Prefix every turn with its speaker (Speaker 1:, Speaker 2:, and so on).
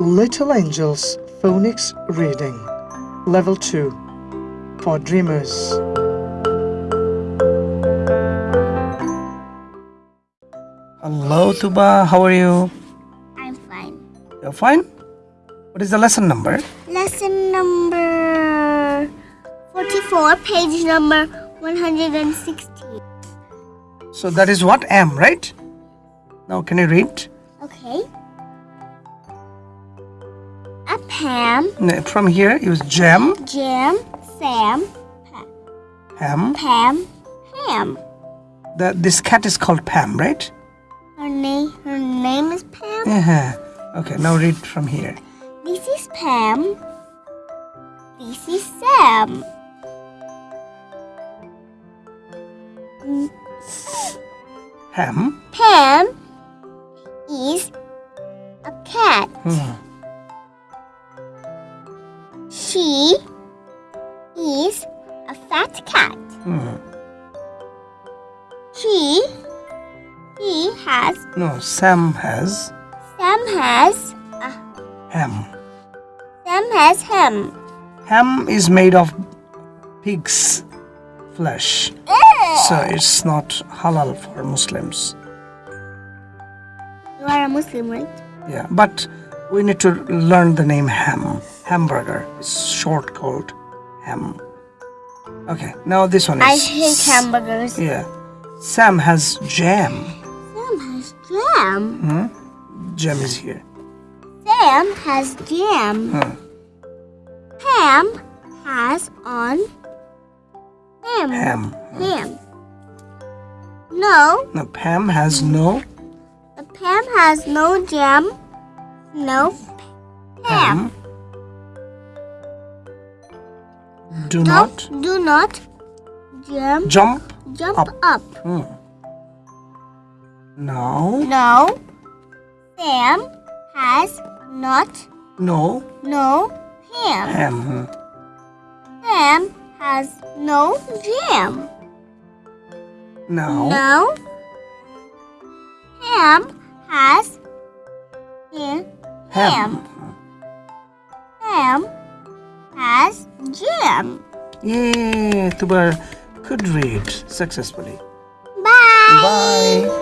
Speaker 1: Little Angels Phonics Reading Level 2 for Dreamers.
Speaker 2: Hello, Tuba. How are you?
Speaker 3: I'm fine.
Speaker 2: You're fine? What is the lesson number?
Speaker 3: Lesson number 44, page number 116.
Speaker 2: So that is what am, right? Now can you read?
Speaker 3: Okay. A Pam,
Speaker 2: No, From here, use jam,
Speaker 3: Jim, Sam,
Speaker 2: ham.
Speaker 3: Pam, Ham.
Speaker 2: The, this cat is called Pam, right?
Speaker 3: Her name, her name is Pam.
Speaker 2: Uh-huh. Okay, now read from here.
Speaker 3: This is Pam. This is Sam.
Speaker 2: Ham.
Speaker 3: Pam is a cat.
Speaker 2: Hmm.
Speaker 3: She is a fat cat.
Speaker 2: Hmm.
Speaker 3: She he has
Speaker 2: No, Sam has
Speaker 3: Sam has a
Speaker 2: ham.
Speaker 3: Sam has him.
Speaker 2: Ham is made of pig's flesh, so it's not halal for Muslims.
Speaker 3: You are a Muslim, right?
Speaker 2: Yeah, but we need to learn the name ham. Hamburger is short called ham. Okay, now this one is.
Speaker 3: I hate hamburgers.
Speaker 2: Yeah, Sam has jam.
Speaker 3: Sam has jam.
Speaker 2: Hmm? Jam is here.
Speaker 3: Sam has jam.
Speaker 2: Hmm.
Speaker 3: Pam has on ham.
Speaker 2: Ham.
Speaker 3: Ham. No,
Speaker 2: No, Pam has no
Speaker 3: the Pam has no jam. No ham.
Speaker 2: ham. Do
Speaker 3: Don't do not jump
Speaker 2: jump.
Speaker 3: jump
Speaker 2: Up.
Speaker 3: up.
Speaker 2: Hmm. Now,
Speaker 3: No. Sam has not
Speaker 2: no
Speaker 3: no ham.
Speaker 2: ham. Hmm.
Speaker 3: Sam has no jam.
Speaker 2: Now,
Speaker 3: No. Ham has ham.
Speaker 2: Ham Yay, Tuba could read successfully.
Speaker 3: Bye.
Speaker 2: Bye.